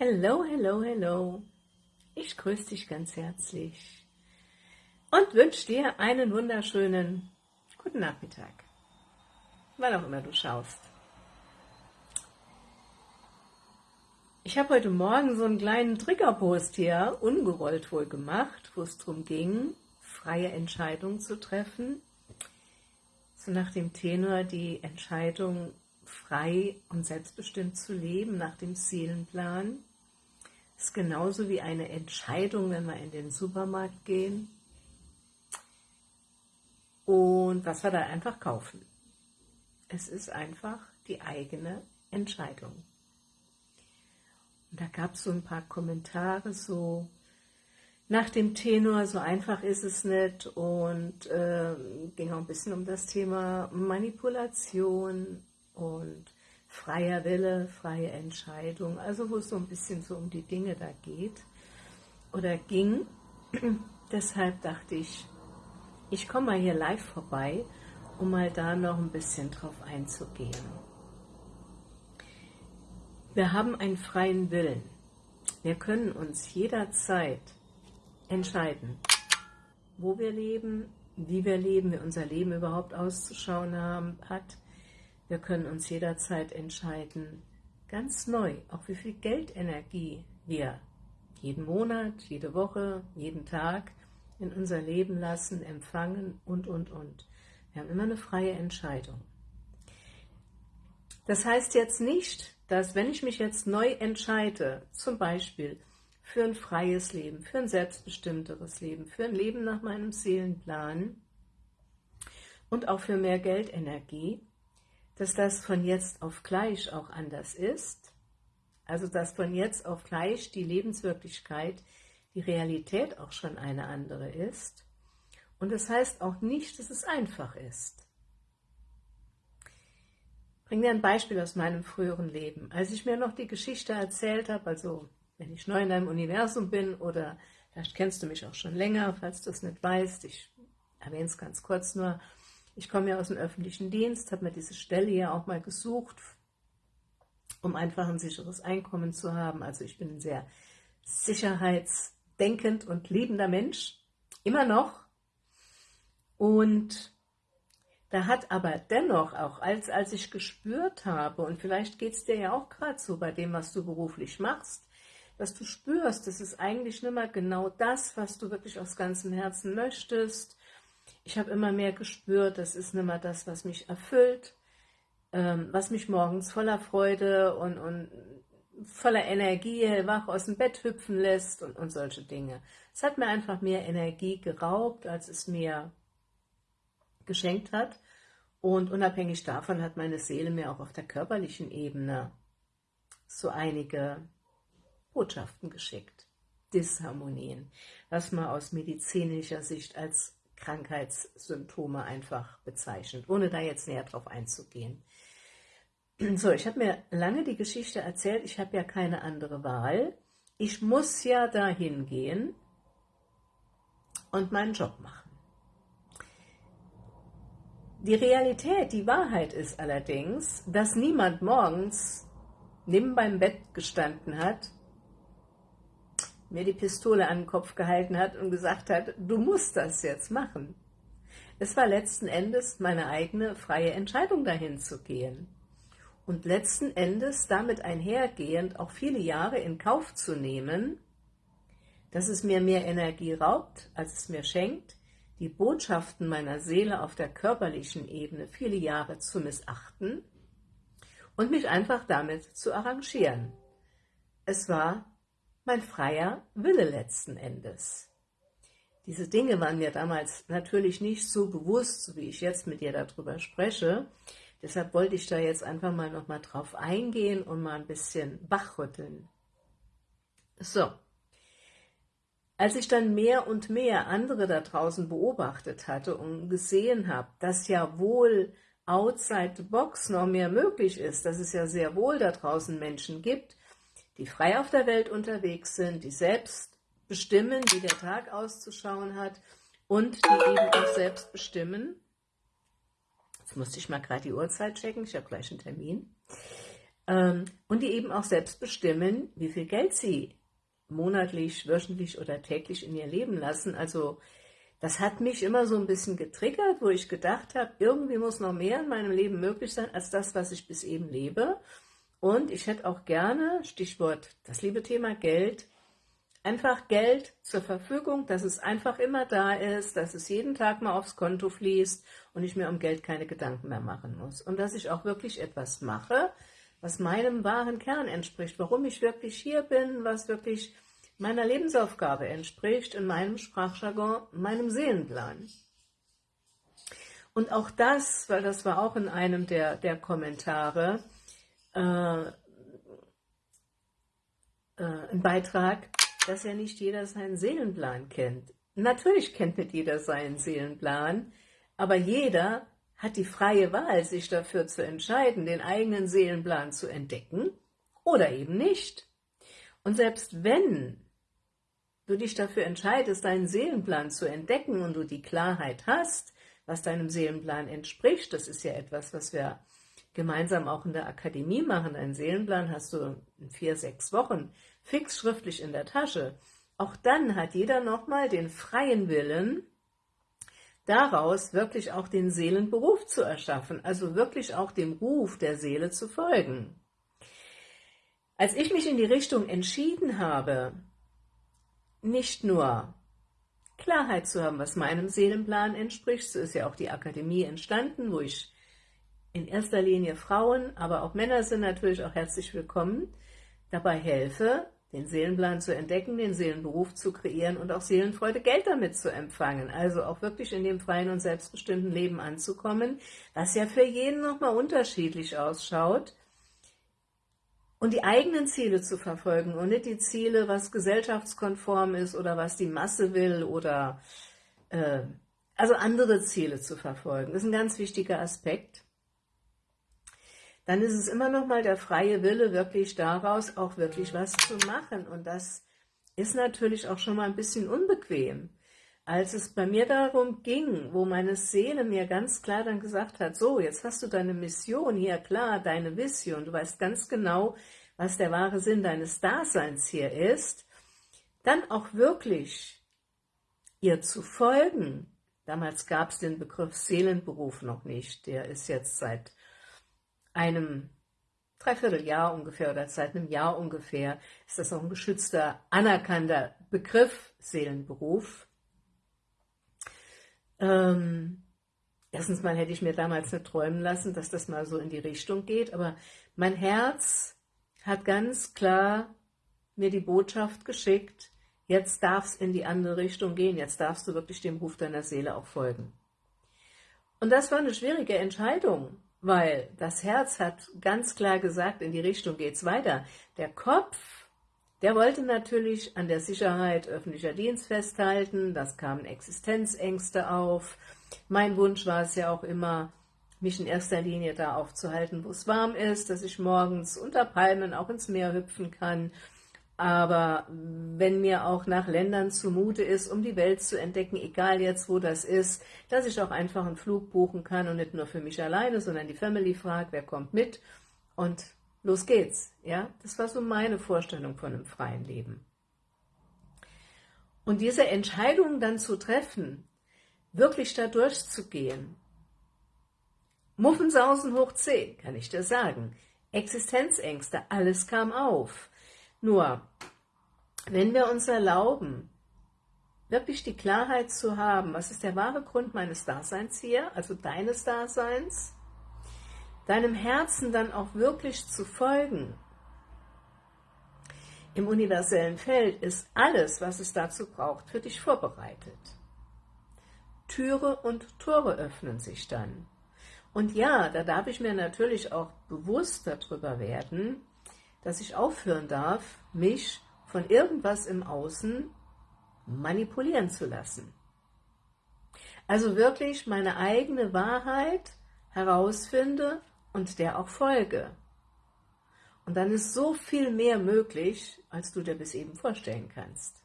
Hello, hello, hello. Ich grüße dich ganz herzlich und wünsche dir einen wunderschönen guten Nachmittag, wann auch immer du schaust. Ich habe heute Morgen so einen kleinen Triggerpost hier, ungerollt wohl gemacht, wo es darum ging, freie Entscheidungen zu treffen. So nach dem Tenor, die Entscheidung frei und selbstbestimmt zu leben, nach dem Seelenplan ist genauso wie eine Entscheidung, wenn wir in den Supermarkt gehen und was wir da einfach kaufen. Es ist einfach die eigene Entscheidung. Und da gab es so ein paar Kommentare, so nach dem Tenor, so einfach ist es nicht und äh, ging auch ein bisschen um das Thema Manipulation und freier Wille, freie Entscheidung, also wo es so ein bisschen so um die Dinge da geht oder ging. Deshalb dachte ich, ich komme mal hier live vorbei, um mal da noch ein bisschen drauf einzugehen. Wir haben einen freien Willen. Wir können uns jederzeit entscheiden, wo wir leben, wie wir leben, wie unser Leben überhaupt auszuschauen haben, hat, wir können uns jederzeit entscheiden, ganz neu, auch wie viel Geldenergie wir jeden Monat, jede Woche, jeden Tag in unser Leben lassen, empfangen und, und, und. Wir haben immer eine freie Entscheidung. Das heißt jetzt nicht, dass wenn ich mich jetzt neu entscheide, zum Beispiel für ein freies Leben, für ein selbstbestimmteres Leben, für ein Leben nach meinem Seelenplan und auch für mehr Geldenergie, dass das von jetzt auf gleich auch anders ist, also dass von jetzt auf gleich die Lebenswirklichkeit, die Realität auch schon eine andere ist. Und das heißt auch nicht, dass es einfach ist. Ich bringe dir ein Beispiel aus meinem früheren Leben. Als ich mir noch die Geschichte erzählt habe, also wenn ich neu in deinem Universum bin oder vielleicht kennst du mich auch schon länger, falls du es nicht weißt, ich erwähne es ganz kurz nur, ich komme ja aus dem öffentlichen Dienst, habe mir diese Stelle ja auch mal gesucht, um einfach ein sicheres Einkommen zu haben. Also ich bin ein sehr sicherheitsdenkend und liebender Mensch, immer noch. Und da hat aber dennoch auch, als, als ich gespürt habe, und vielleicht geht es dir ja auch gerade so bei dem, was du beruflich machst, dass du spürst, das ist eigentlich nicht mehr genau das, was du wirklich aus ganzem Herzen möchtest, ich habe immer mehr gespürt, das ist nicht mehr das, was mich erfüllt, ähm, was mich morgens voller Freude und, und voller Energie hellwach aus dem Bett hüpfen lässt und, und solche Dinge. Es hat mir einfach mehr Energie geraubt, als es mir geschenkt hat. Und unabhängig davon hat meine Seele mir auch auf der körperlichen Ebene so einige Botschaften geschickt. Disharmonien, was man aus medizinischer Sicht als Krankheitssymptome einfach bezeichnet, ohne da jetzt näher drauf einzugehen. So, ich habe mir lange die Geschichte erzählt, ich habe ja keine andere Wahl. Ich muss ja dahin gehen und meinen Job machen. Die Realität, die Wahrheit ist allerdings, dass niemand morgens neben beim Bett gestanden hat mir die Pistole an den Kopf gehalten hat und gesagt hat, du musst das jetzt machen. Es war letzten Endes meine eigene freie Entscheidung, dahin zu gehen. Und letzten Endes damit einhergehend auch viele Jahre in Kauf zu nehmen, dass es mir mehr Energie raubt, als es mir schenkt, die Botschaften meiner Seele auf der körperlichen Ebene viele Jahre zu missachten und mich einfach damit zu arrangieren. Es war mein freier Wille letzten Endes. Diese Dinge waren mir damals natürlich nicht so bewusst, so wie ich jetzt mit dir darüber spreche. Deshalb wollte ich da jetzt einfach mal nochmal drauf eingehen und mal ein bisschen wachrütteln. So, als ich dann mehr und mehr andere da draußen beobachtet hatte und gesehen habe, dass ja wohl outside the box noch mehr möglich ist, dass es ja sehr wohl da draußen Menschen gibt, die frei auf der Welt unterwegs sind, die selbst bestimmen, wie der Tag auszuschauen hat und die eben auch selbst bestimmen. Jetzt musste ich mal gerade die Uhrzeit checken, ich habe gleich einen Termin. ähm, und die eben auch selbst bestimmen, wie viel Geld sie monatlich, wöchentlich oder täglich in ihr Leben lassen. Also das hat mich immer so ein bisschen getriggert, wo ich gedacht habe, irgendwie muss noch mehr in meinem Leben möglich sein, als das, was ich bis eben lebe. Und ich hätte auch gerne, Stichwort das liebe Thema Geld, einfach Geld zur Verfügung, dass es einfach immer da ist, dass es jeden Tag mal aufs Konto fließt und ich mir um Geld keine Gedanken mehr machen muss. Und dass ich auch wirklich etwas mache, was meinem wahren Kern entspricht, warum ich wirklich hier bin, was wirklich meiner Lebensaufgabe entspricht, in meinem Sprachjargon, meinem Seelenplan. Und auch das, weil das war auch in einem der, der Kommentare, äh, äh, ein Beitrag, dass ja nicht jeder seinen Seelenplan kennt. Natürlich kennt nicht jeder seinen Seelenplan, aber jeder hat die freie Wahl, sich dafür zu entscheiden, den eigenen Seelenplan zu entdecken oder eben nicht. Und selbst wenn du dich dafür entscheidest, deinen Seelenplan zu entdecken und du die Klarheit hast, was deinem Seelenplan entspricht, das ist ja etwas, was wir gemeinsam auch in der Akademie machen. Einen Seelenplan hast du in vier, sechs Wochen fix schriftlich in der Tasche. Auch dann hat jeder nochmal den freien Willen, daraus wirklich auch den Seelenberuf zu erschaffen, also wirklich auch dem Ruf der Seele zu folgen. Als ich mich in die Richtung entschieden habe, nicht nur Klarheit zu haben, was meinem Seelenplan entspricht, so ist ja auch die Akademie entstanden, wo ich in erster Linie Frauen, aber auch Männer sind natürlich auch herzlich willkommen, dabei helfe, den Seelenplan zu entdecken, den Seelenberuf zu kreieren und auch Seelenfreude, Geld damit zu empfangen. Also auch wirklich in dem freien und selbstbestimmten Leben anzukommen, was ja für jeden nochmal unterschiedlich ausschaut. Und die eigenen Ziele zu verfolgen und nicht die Ziele, was gesellschaftskonform ist oder was die Masse will oder äh, also andere Ziele zu verfolgen. Das ist ein ganz wichtiger Aspekt dann ist es immer noch mal der freie Wille, wirklich daraus auch wirklich was zu machen. Und das ist natürlich auch schon mal ein bisschen unbequem. Als es bei mir darum ging, wo meine Seele mir ganz klar dann gesagt hat, so, jetzt hast du deine Mission hier, klar, deine Vision, du weißt ganz genau, was der wahre Sinn deines Daseins hier ist, dann auch wirklich ihr zu folgen. Damals gab es den Begriff Seelenberuf noch nicht, der ist jetzt seit einem Dreivierteljahr ungefähr oder seit einem Jahr ungefähr ist das noch ein geschützter, anerkannter Begriff, Seelenberuf. Ähm, erstens mal hätte ich mir damals nicht träumen lassen, dass das mal so in die Richtung geht, aber mein Herz hat ganz klar mir die Botschaft geschickt, jetzt darf es in die andere Richtung gehen, jetzt darfst du wirklich dem Ruf deiner Seele auch folgen. Und das war eine schwierige Entscheidung, weil das Herz hat ganz klar gesagt, in die Richtung geht es weiter. Der Kopf, der wollte natürlich an der Sicherheit öffentlicher Dienst festhalten, das kamen Existenzängste auf. Mein Wunsch war es ja auch immer, mich in erster Linie da aufzuhalten, wo es warm ist, dass ich morgens unter Palmen auch ins Meer hüpfen kann, aber wenn mir auch nach Ländern zumute ist, um die Welt zu entdecken, egal jetzt, wo das ist, dass ich auch einfach einen Flug buchen kann und nicht nur für mich alleine, sondern die Family fragt, wer kommt mit und los geht's. Ja, Das war so meine Vorstellung von einem freien Leben. Und diese Entscheidung dann zu treffen, wirklich da durchzugehen, Muffensausen hoch 10, kann ich dir sagen, Existenzängste, alles kam auf, nur, wenn wir uns erlauben, wirklich die Klarheit zu haben, was ist der wahre Grund meines Daseins hier, also deines Daseins, deinem Herzen dann auch wirklich zu folgen. Im universellen Feld ist alles, was es dazu braucht, für dich vorbereitet. Türe und Tore öffnen sich dann. Und ja, da darf ich mir natürlich auch bewusst darüber werden, dass ich aufhören darf, mich von irgendwas im Außen manipulieren zu lassen. Also wirklich meine eigene Wahrheit herausfinde und der auch folge. Und dann ist so viel mehr möglich, als du dir bis eben vorstellen kannst.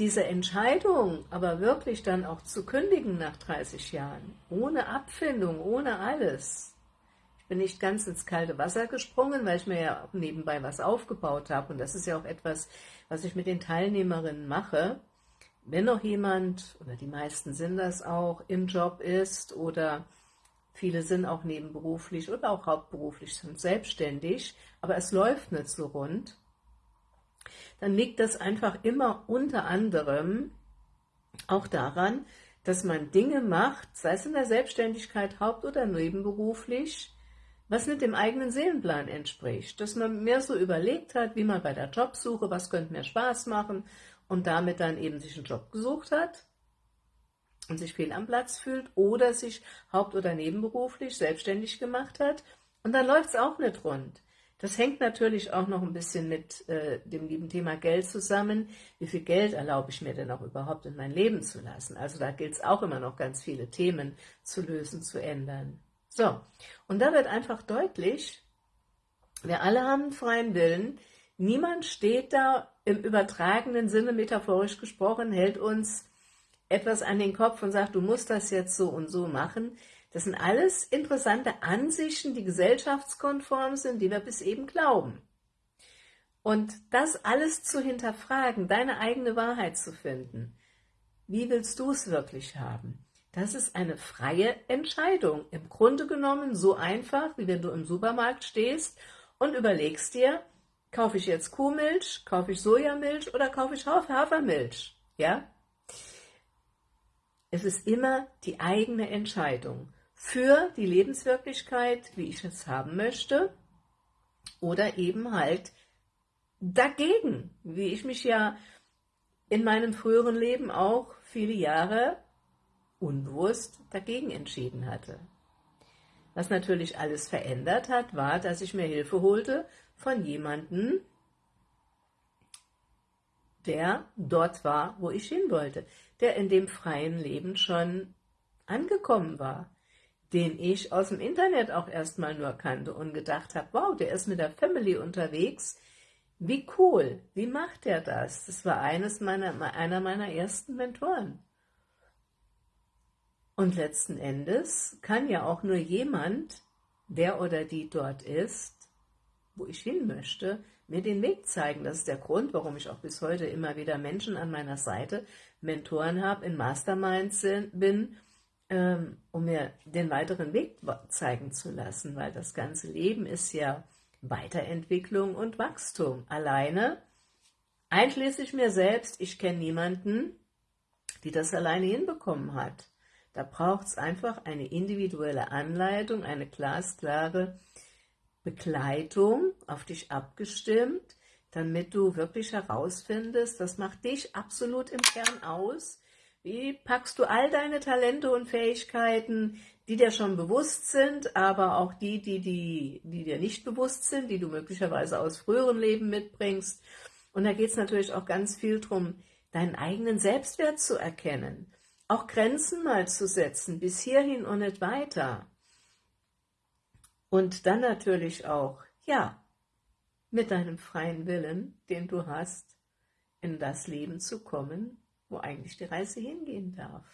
diese Entscheidung aber wirklich dann auch zu kündigen nach 30 Jahren, ohne Abfindung, ohne alles. Ich bin nicht ganz ins kalte Wasser gesprungen, weil ich mir ja nebenbei was aufgebaut habe und das ist ja auch etwas, was ich mit den Teilnehmerinnen mache. Wenn noch jemand, oder die meisten sind das auch, im Job ist oder viele sind auch nebenberuflich oder auch hauptberuflich sind selbstständig, aber es läuft nicht so rund, dann liegt das einfach immer unter anderem auch daran, dass man Dinge macht, sei es in der Selbstständigkeit, haupt- oder nebenberuflich, was nicht dem eigenen Seelenplan entspricht. Dass man mehr so überlegt hat, wie man bei der Jobsuche, was könnte mir Spaß machen und damit dann eben sich einen Job gesucht hat und sich fehl am Platz fühlt oder sich haupt- oder nebenberuflich selbstständig gemacht hat und dann läuft es auch nicht rund. Das hängt natürlich auch noch ein bisschen mit äh, dem lieben Thema Geld zusammen. Wie viel Geld erlaube ich mir denn auch überhaupt in mein Leben zu lassen? Also da gilt es auch immer noch ganz viele Themen zu lösen, zu ändern. So, und da wird einfach deutlich, wir alle haben freien Willen, niemand steht da im übertragenen Sinne, metaphorisch gesprochen, hält uns etwas an den Kopf und sagt, du musst das jetzt so und so machen. Das sind alles interessante Ansichten, die gesellschaftskonform sind, die wir bis eben glauben. Und das alles zu hinterfragen, deine eigene Wahrheit zu finden, wie willst du es wirklich haben? Das ist eine freie Entscheidung. Im Grunde genommen so einfach, wie wenn du im Supermarkt stehst und überlegst dir, kaufe ich jetzt Kuhmilch, kaufe ich Sojamilch oder kaufe ich Hafermilch? Ja? Es ist immer die eigene Entscheidung für die Lebenswirklichkeit, wie ich es haben möchte, oder eben halt dagegen, wie ich mich ja in meinem früheren Leben auch viele Jahre unbewusst dagegen entschieden hatte. Was natürlich alles verändert hat, war, dass ich mir Hilfe holte von jemandem, der dort war, wo ich hin wollte, der in dem freien Leben schon angekommen war, den ich aus dem Internet auch erstmal nur kannte und gedacht habe, wow, der ist mit der Family unterwegs, wie cool, wie macht der das? Das war eines meiner, einer meiner ersten Mentoren. Und letzten Endes kann ja auch nur jemand, der oder die dort ist, wo ich hin möchte, mir den Weg zeigen. Das ist der Grund, warum ich auch bis heute immer wieder Menschen an meiner Seite, Mentoren habe, in Masterminds bin ähm, um mir den weiteren Weg zeigen zu lassen, weil das ganze Leben ist ja Weiterentwicklung und Wachstum. Alleine, einschließlich mir selbst, ich kenne niemanden, die das alleine hinbekommen hat. Da braucht es einfach eine individuelle Anleitung, eine glasklare Begleitung, auf dich abgestimmt, damit du wirklich herausfindest, was macht dich absolut im Kern aus, wie packst du all deine Talente und Fähigkeiten, die dir schon bewusst sind, aber auch die, die, die, die dir nicht bewusst sind, die du möglicherweise aus früheren Leben mitbringst. Und da geht es natürlich auch ganz viel darum, deinen eigenen Selbstwert zu erkennen, auch Grenzen mal zu setzen, bis hierhin und nicht weiter. Und dann natürlich auch, ja, mit deinem freien Willen, den du hast, in das Leben zu kommen, wo eigentlich die Reise hingehen darf.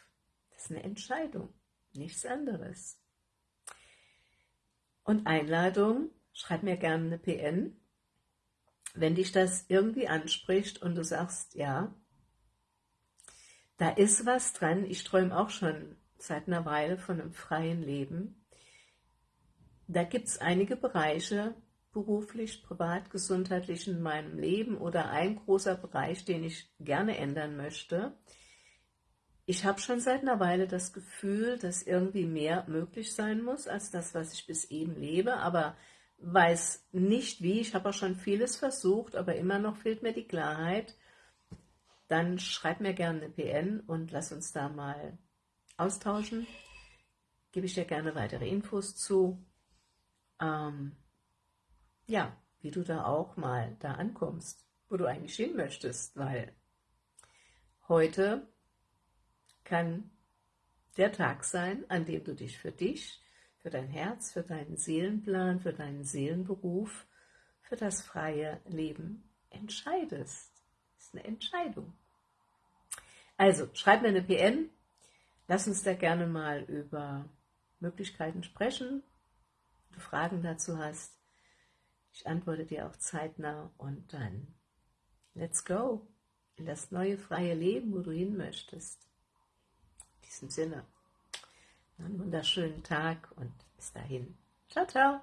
Das ist eine Entscheidung, nichts anderes. Und Einladung, schreib mir gerne eine PN, wenn dich das irgendwie anspricht und du sagst, ja, da ist was dran, ich träume auch schon seit einer Weile von einem freien Leben. Da gibt es einige Bereiche, beruflich, privat, gesundheitlich in meinem Leben oder ein großer Bereich, den ich gerne ändern möchte. Ich habe schon seit einer Weile das Gefühl, dass irgendwie mehr möglich sein muss, als das, was ich bis eben lebe, aber weiß nicht wie. Ich habe auch schon vieles versucht, aber immer noch fehlt mir die Klarheit. Dann schreib mir gerne eine PN und lass uns da mal austauschen. Gebe ich dir gerne weitere Infos zu. Ähm, ja, wie du da auch mal da ankommst, wo du eigentlich hin möchtest, weil heute kann der Tag sein, an dem du dich für dich, für dein Herz, für deinen Seelenplan, für deinen Seelenberuf, für das freie Leben entscheidest. Eine Entscheidung. Also, schreib mir eine PM, lass uns da gerne mal über Möglichkeiten sprechen, wenn du Fragen dazu hast. Ich antworte dir auch zeitnah und dann let's go in das neue freie Leben, wo du hin möchtest. In diesem Sinne, einen wunderschönen Tag und bis dahin. Ciao, ciao.